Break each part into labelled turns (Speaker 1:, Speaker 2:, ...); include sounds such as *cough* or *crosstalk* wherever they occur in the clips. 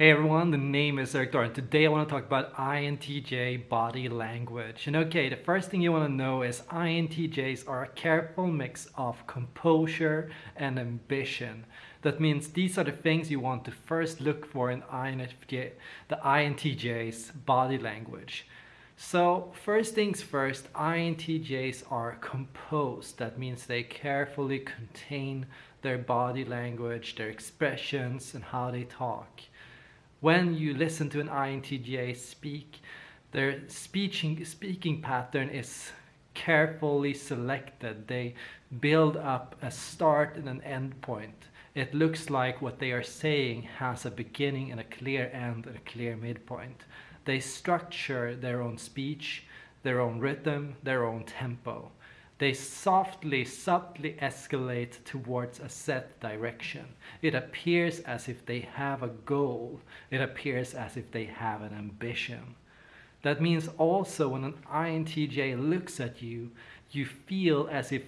Speaker 1: Hey everyone, the name is Erik Thor and today I want to talk about INTJ body language. And okay, the first thing you want to know is INTJs are a careful mix of composure and ambition. That means these are the things you want to first look for in INFJ, the INTJ's body language. So first things first, INTJs are composed. That means they carefully contain their body language, their expressions and how they talk. When you listen to an INTJ speak, their speaking, speaking pattern is carefully selected. They build up a start and an end point. It looks like what they are saying has a beginning and a clear end and a clear midpoint. They structure their own speech, their own rhythm, their own tempo. They softly, subtly escalate towards a set direction. It appears as if they have a goal. It appears as if they have an ambition. That means also when an INTJ looks at you, you feel as if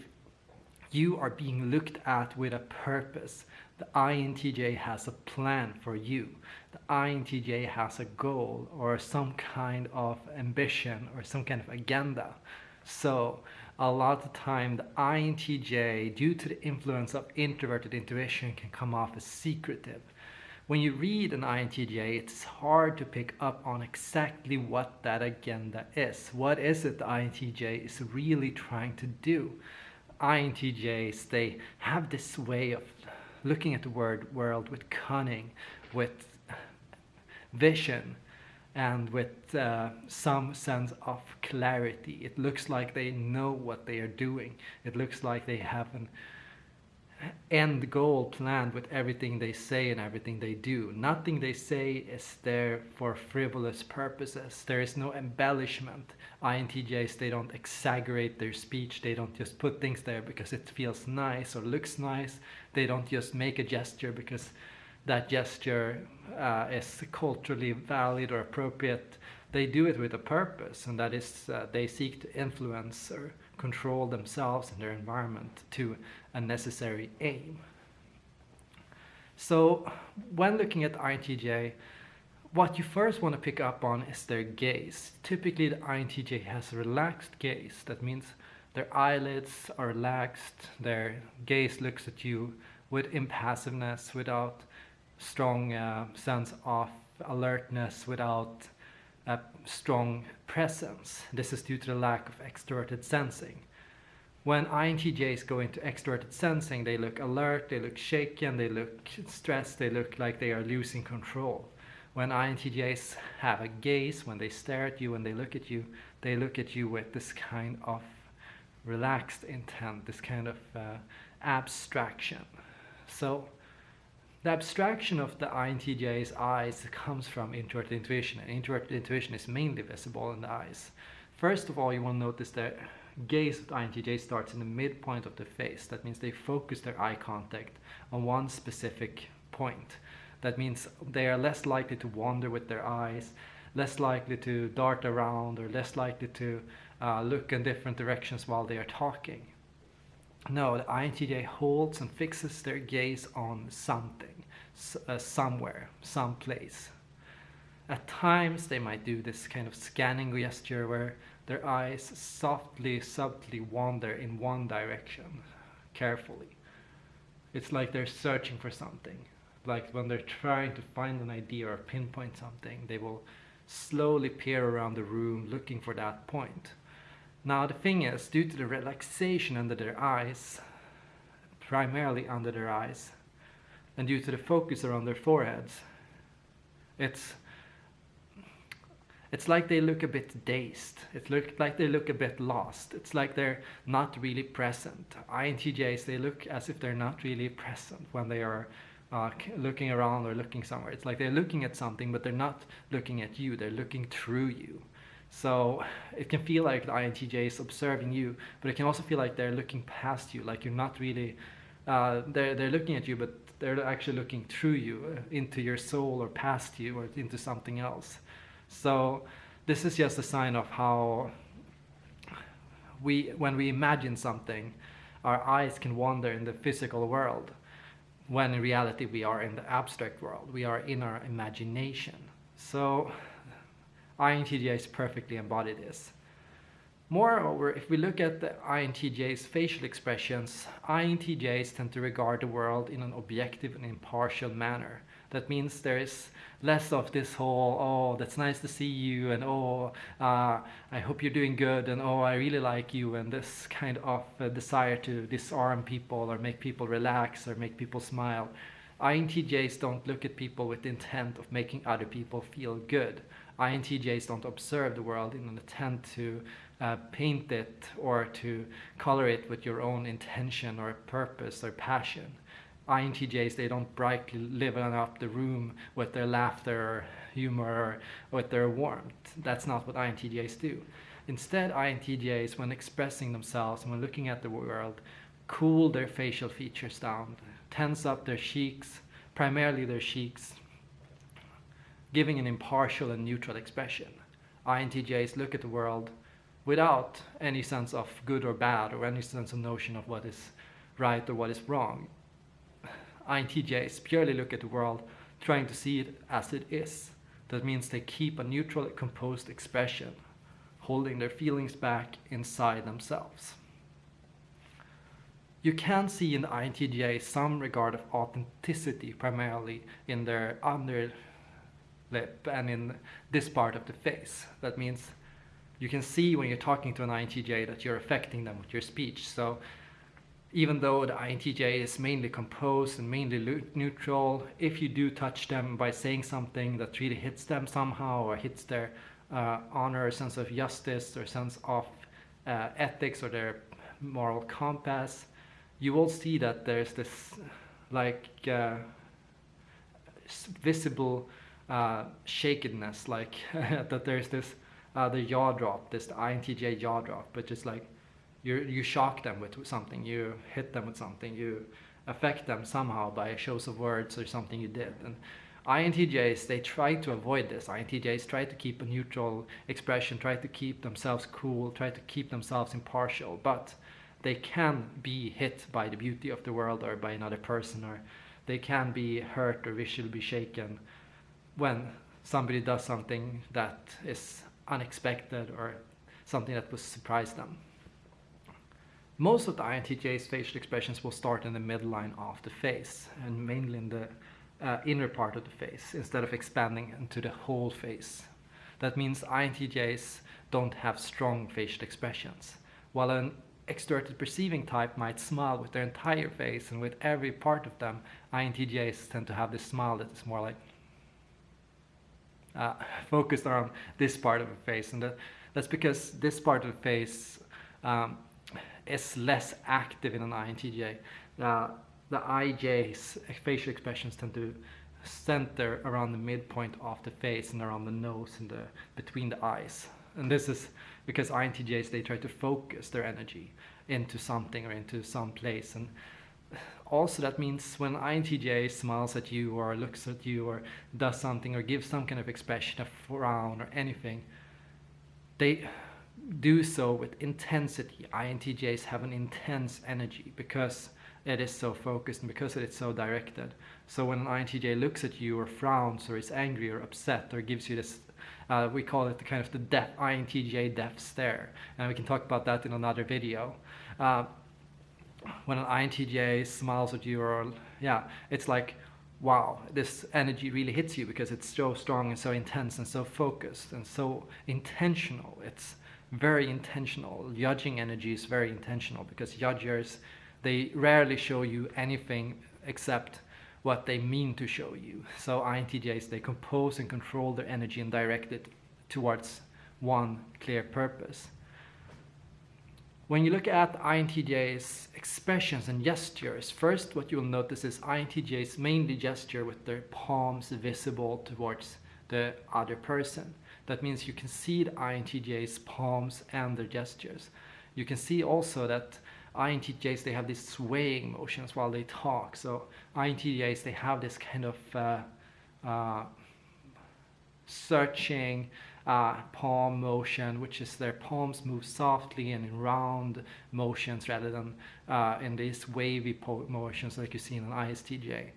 Speaker 1: you are being looked at with a purpose. The INTJ has a plan for you. The INTJ has a goal or some kind of ambition or some kind of agenda. So a lot of the time the INTJ, due to the influence of introverted intuition, can come off as secretive. When you read an INTJ, it's hard to pick up on exactly what that agenda is. What is it the INTJ is really trying to do? INTJs, they have this way of looking at the word world with cunning, with vision, and with uh, some sense of clarity. It looks like they know what they are doing. It looks like they have an end goal planned with everything they say and everything they do. Nothing they say is there for frivolous purposes. There is no embellishment. INTJs, they don't exaggerate their speech. They don't just put things there because it feels nice or looks nice. They don't just make a gesture because that gesture uh, is culturally valid or appropriate, they do it with a purpose, and that is uh, they seek to influence or control themselves and their environment to a necessary aim. So when looking at INTJ, what you first want to pick up on is their gaze. Typically the INTJ has a relaxed gaze. That means their eyelids are relaxed, their gaze looks at you with impassiveness, without strong uh, sense of alertness without a strong presence. This is due to the lack of extroverted sensing. When INTJs go into extroverted sensing, they look alert, they look shaken, they look stressed, they look like they are losing control. When INTJs have a gaze, when they stare at you, when they look at you, they look at you with this kind of relaxed intent, this kind of uh, abstraction. So the abstraction of the INTJ's eyes comes from introverted intuition, and introverted intuition is mainly visible in the eyes. First of all, you will notice that gaze of the INTJ starts in the midpoint of the face. That means they focus their eye contact on one specific point. That means they are less likely to wander with their eyes, less likely to dart around, or less likely to uh, look in different directions while they are talking. No, the INTJ holds and fixes their gaze on something, uh, somewhere, someplace. At times they might do this kind of scanning gesture where their eyes softly, subtly wander in one direction, carefully. It's like they're searching for something. Like when they're trying to find an idea or pinpoint something, they will slowly peer around the room looking for that point. Now the thing is, due to the relaxation under their eyes, primarily under their eyes, and due to the focus around their foreheads, it's it's like they look a bit dazed. It like they look a bit lost. It's like they're not really present. INTJs, they look as if they're not really present when they are uh, looking around or looking somewhere. It's like they're looking at something, but they're not looking at you. They're looking through you. So it can feel like the INTJ is observing you, but it can also feel like they're looking past you, like you're not really, uh, they're, they're looking at you, but they're actually looking through you, uh, into your soul or past you or into something else. So this is just a sign of how we, when we imagine something, our eyes can wander in the physical world. when in reality we are in the abstract world. We are in our imagination. So INTJs perfectly embody this. Moreover, if we look at the INTJ's facial expressions, INTJs tend to regard the world in an objective and impartial manner. That means there is less of this whole, oh, that's nice to see you, and oh, uh, I hope you're doing good, and oh, I really like you, and this kind of uh, desire to disarm people or make people relax or make people smile. INTJs don't look at people with the intent of making other people feel good. INTJs don't observe the world in an attempt to uh, paint it or to color it with your own intention or purpose or passion. INTJs, they don't brightly live up the room with their laughter, humor, or with their warmth. That's not what INTJs do. Instead, INTJs, when expressing themselves, and when looking at the world, cool their facial features down, tense up their cheeks, primarily their cheeks, giving an impartial and neutral expression. INTJs look at the world without any sense of good or bad or any sense of notion of what is right or what is wrong. INTJs purely look at the world trying to see it as it is. That means they keep a neutral, composed expression, holding their feelings back inside themselves. You can see in the INTJ some regard of authenticity primarily in their underlip and in this part of the face. That means you can see when you're talking to an INTJ that you're affecting them with your speech. So even though the INTJ is mainly composed and mainly neutral, if you do touch them by saying something that really hits them somehow or hits their uh, honor, sense of justice or sense of uh, ethics or their moral compass, you will see that there's this like uh, visible uh, shakedness, like *laughs* that there's this uh, the jaw drop, this INTJ jaw drop, but just like you you shock them with something, you hit them with something, you affect them somehow by shows of words or something you did. And INTJs, they try to avoid this. INTJs try to keep a neutral expression, try to keep themselves cool, try to keep themselves impartial, but they can be hit by the beauty of the world or by another person, or they can be hurt or visually be shaken when somebody does something that is unexpected or something that will surprise them. Most of the INTJ's facial expressions will start in the midline of the face and mainly in the uh, inner part of the face instead of expanding into the whole face. That means INTJs don't have strong facial expressions, while an extroverted perceiving type might smile with their entire face and with every part of them, INTJs tend to have this smile that is more like uh, focused on this part of the face and that, that's because this part of the face um, is less active in an INTJ. Uh, the IJ's facial expressions tend to center around the midpoint of the face and around the nose and the between the eyes. And this is because INTJs they try to focus their energy into something or into some place. And also that means when INTJ smiles at you or looks at you or does something or gives some kind of expression, a frown or anything, they do so with intensity. INTJs have an intense energy because it is so focused and because it is so directed. So when an INTJ looks at you or frowns or is angry or upset or gives you this, uh, we call it the kind of the death, INTJ death stare. And we can talk about that in another video. Uh, when an INTJ smiles at you or, yeah, it's like, wow, this energy really hits you because it's so strong and so intense and so focused and so intentional. It's very intentional. Judging energy is very intentional because judgers, they rarely show you anything except what they mean to show you. So INTJs, they compose and control their energy and direct it towards one clear purpose. When you look at INTJ's expressions and gestures, first what you'll notice is INTJs mainly gesture with their palms visible towards the other person. That means you can see the INTJ's palms and their gestures. You can see also that INTJs, they have these swaying motions while they talk. So INTJs, they have this kind of uh, uh, searching, uh, palm motion, which is their palms move softly and in round motions rather than uh, in these wavy motions like you see in an ISTJ.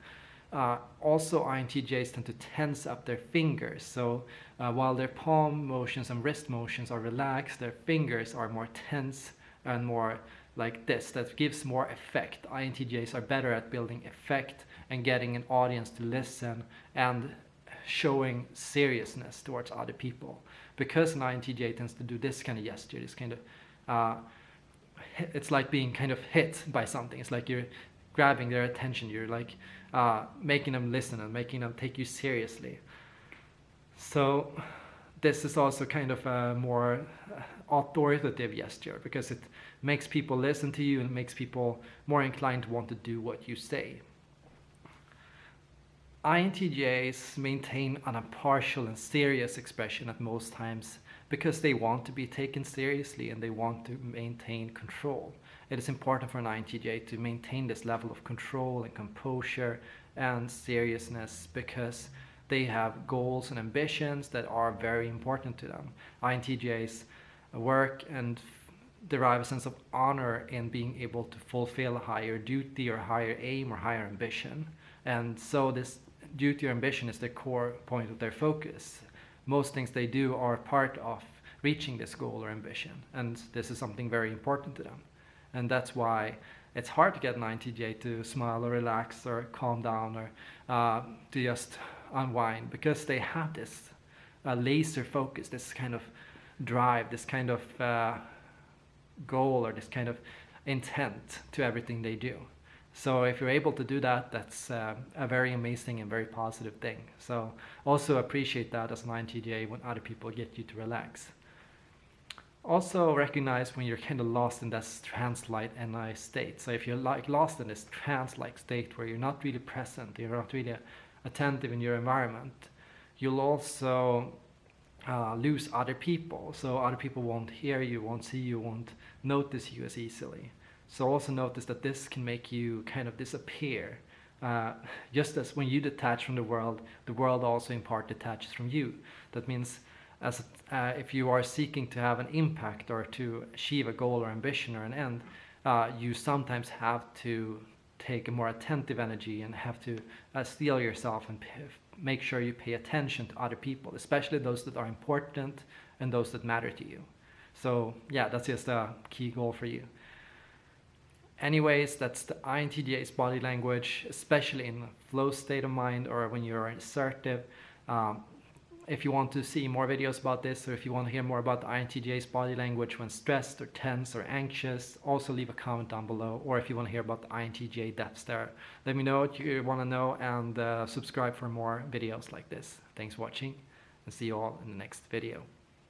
Speaker 1: Uh, also, INTJs tend to tense up their fingers. So uh, while their palm motions and wrist motions are relaxed, their fingers are more tense and more like this. That gives more effect. INTJs are better at building effect and getting an audience to listen and showing seriousness towards other people. Because an INTJ tends to do this kind of gesture, this kind of, uh, it's like being kind of hit by something. It's like you're grabbing their attention. You're like uh, making them listen and making them take you seriously. So this is also kind of a more authoritative gesture because it makes people listen to you and makes people more inclined to want to do what you say. INTJs maintain an impartial and serious expression at most times because they want to be taken seriously and they want to maintain control. It is important for an INTJ to maintain this level of control and composure and seriousness because they have goals and ambitions that are very important to them. INTJs work and derive a sense of honor in being able to fulfill a higher duty or higher aim or higher ambition. And so this duty or ambition is the core point of their focus. Most things they do are part of reaching this goal or ambition, and this is something very important to them. And that's why it's hard to get an INTJ to smile or relax or calm down or uh, to just unwind because they have this uh, laser focus, this kind of drive, this kind of uh, goal or this kind of intent to everything they do. So if you're able to do that, that's uh, a very amazing and very positive thing. So also appreciate that as an INTJ when other people get you to relax. Also recognize when you're kind of lost in this trance-like NI state. So if you're like lost in this trance-like state where you're not really present, you're not really attentive in your environment, you'll also uh, lose other people. So other people won't hear you, won't see you, won't notice you as easily. So also notice that this can make you kind of disappear. Uh, just as when you detach from the world, the world also in part detaches from you. That means as uh, if you are seeking to have an impact or to achieve a goal or ambition or an end, uh, you sometimes have to take a more attentive energy and have to uh, steel yourself and make sure you pay attention to other people, especially those that are important and those that matter to you. So yeah, that's just a key goal for you. Anyways, that's the INTJ's body language, especially in a flow state of mind or when you're assertive. Um, if you want to see more videos about this or if you want to hear more about the INTJ's body language when stressed or tense or anxious, also leave a comment down below. Or if you want to hear about the INTJ death stare, let me know what you want to know and uh, subscribe for more videos like this. Thanks for watching and see you all in the next video.